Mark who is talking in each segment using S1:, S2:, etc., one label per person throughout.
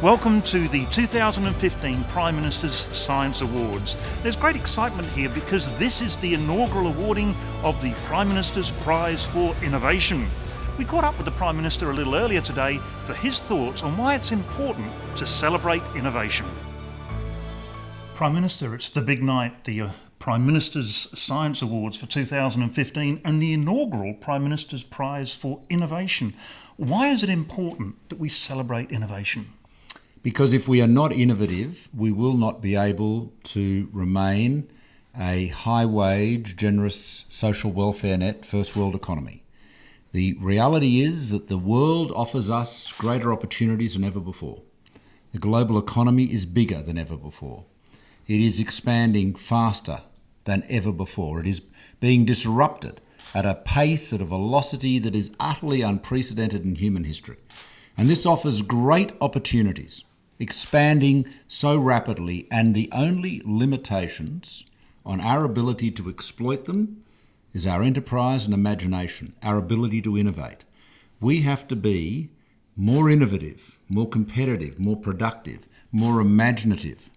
S1: Welcome to the 2015 Prime Minister's Science Awards. There's great excitement here because this is the inaugural awarding of the Prime Minister's Prize for Innovation. We caught up with the Prime Minister a little earlier today for his thoughts on why it's important to celebrate innovation. Prime Minister, it's the big night, the uh, Prime Minister's Science Awards for 2015 and the inaugural Prime Minister's Prize for Innovation. Why is it important that we celebrate innovation?
S2: Because if we are not innovative, we will not be able to remain a high wage, generous social welfare net first world economy. The reality is that the world offers us greater opportunities than ever before. The global economy is bigger than ever before. It is expanding faster than ever before. It is being disrupted at a pace, at a velocity that is utterly unprecedented in human history. And this offers great opportunities expanding so rapidly, and the only limitations on our ability to exploit them is our enterprise and imagination, our ability to innovate. We have to be more innovative, more competitive, more productive, more imaginative.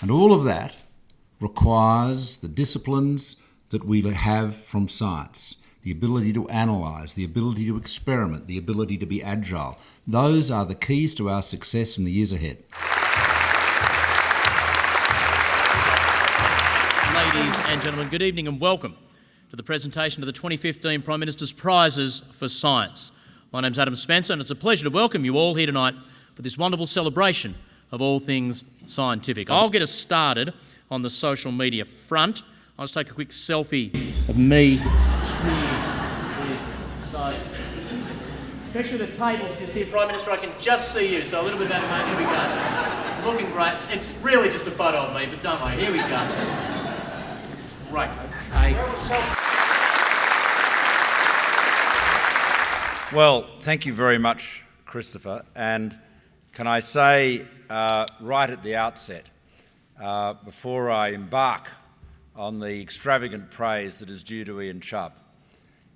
S2: And all of that requires the disciplines that we have from science the ability to analyse, the ability to experiment, the ability to be agile. Those are the keys to our success in the years ahead.
S3: Ladies and gentlemen, good evening and welcome to the presentation of the 2015 Prime Minister's Prizes for Science. My name's Adam Spencer and it's a pleasure to welcome you all here tonight for this wonderful celebration of all things scientific. I'll get us started on the social media front. I'll just take a quick selfie of me so, especially the tables just here, Prime Minister, I can just see you. So a little bit better, mate. Here we go. Looking great. It's really just a photo of me, but don't worry. Here we go. Right. Okay.
S4: Well, thank you very much, Christopher. And can I say uh, right at the outset, uh, before I embark on the extravagant praise that is due to Ian Chubb,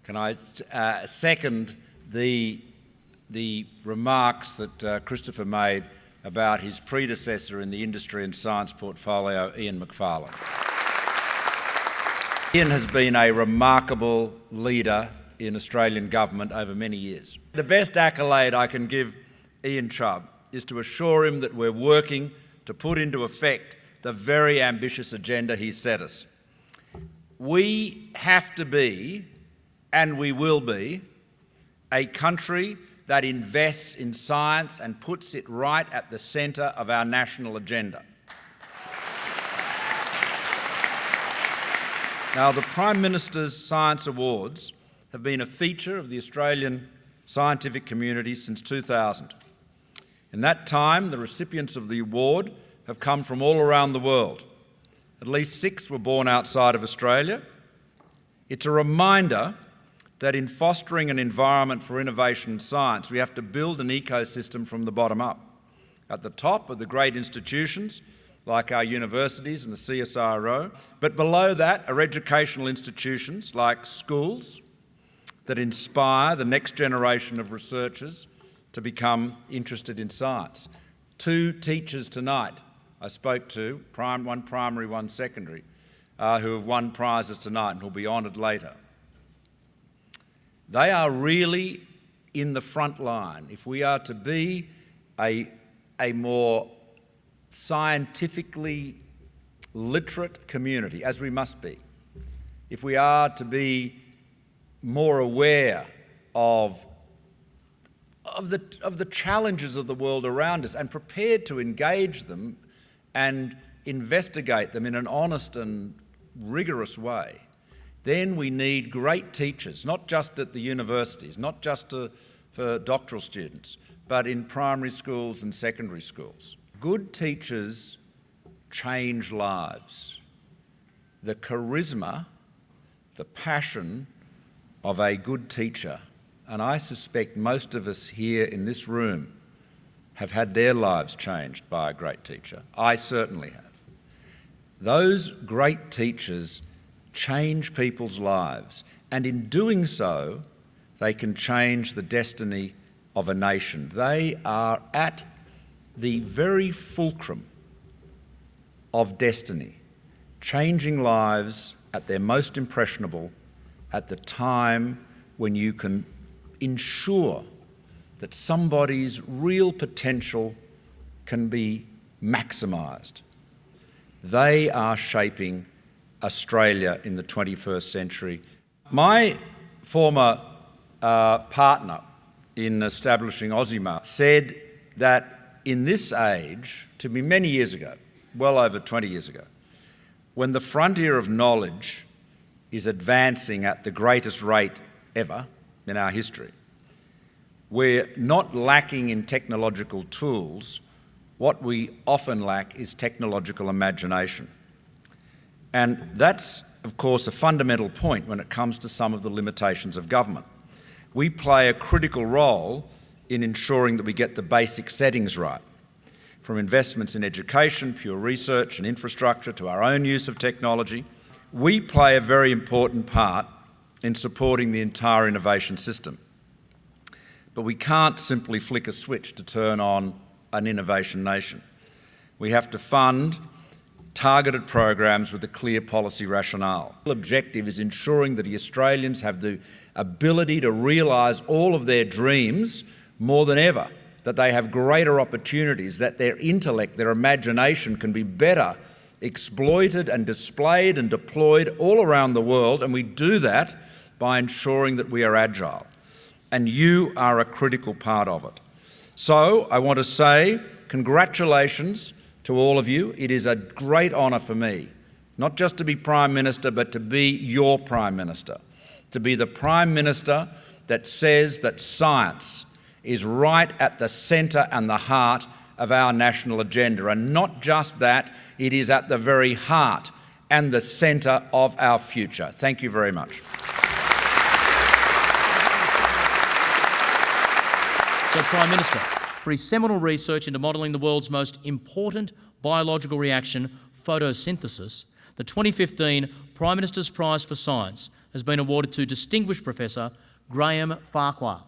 S4: can I uh, second the, the remarks that uh, Christopher made about his predecessor in the industry and science portfolio, Ian Macfarlane. Ian has been a remarkable leader in Australian government over many years. The best accolade I can give Ian Chubb is to assure him that we're working to put into effect the very ambitious agenda he set us. We have to be and we will be, a country that invests in science and puts it right at the centre of our national agenda. Now, the Prime Minister's Science Awards have been a feature of the Australian scientific community since 2000. In that time, the recipients of the award have come from all around the world. At least six were born outside of Australia. It's a reminder that in fostering an environment for innovation and science, we have to build an ecosystem from the bottom up. At the top are the great institutions, like our universities and the CSIRO, but below that are educational institutions like schools that inspire the next generation of researchers to become interested in science. Two teachers tonight I spoke to, one primary, one secondary, uh, who have won prizes tonight and will be honoured later. They are really in the front line. If we are to be a, a more scientifically literate community, as we must be, if we are to be more aware of, of, the, of the challenges of the world around us and prepared to engage them and investigate them in an honest and rigorous way, then we need great teachers, not just at the universities, not just to, for doctoral students, but in primary schools and secondary schools. Good teachers change lives. The charisma, the passion of a good teacher, and I suspect most of us here in this room have had their lives changed by a great teacher. I certainly have. Those great teachers change people's lives And in doing so, they can change the destiny of a nation. They are at the very fulcrum of destiny, changing lives at their most impressionable at the time when you can ensure that somebody's real potential can be maximised. They are shaping Australia in the 21st century. My former uh, partner in establishing OzEmail said that in this age, to be many years ago, well over 20 years ago, when the frontier of knowledge is advancing at the greatest rate ever in our history, we're not lacking in technological tools. What we often lack is technological imagination. And that's, of course, a fundamental point when it comes to some of the limitations of government. We play a critical role in ensuring that we get the basic settings right, from investments in education, pure research and infrastructure to our own use of technology. We play a very important part in supporting the entire innovation system. But we can't simply flick a switch to turn on an innovation nation. We have to fund targeted programs with a clear policy rationale. The objective is ensuring that the Australians have the ability to realise all of their dreams more than ever, that they have greater opportunities, that their intellect, their imagination can be better exploited and displayed and deployed all around the world, and we do that by ensuring that we are agile and you are a critical part of it. So I want to say congratulations to all of you. It is a great honour for me, not just to be Prime Minister, but to be your Prime Minister, to be the Prime Minister that says that science is right at the centre and the heart of our national agenda. And not just that, it is at the very heart and the centre of our future. Thank you very much.
S3: So, Prime Minister, for his seminal research into modelling the world's most important biological reaction, photosynthesis, the 2015 Prime Minister's Prize for Science has been awarded to Distinguished Professor Graham Farquhar.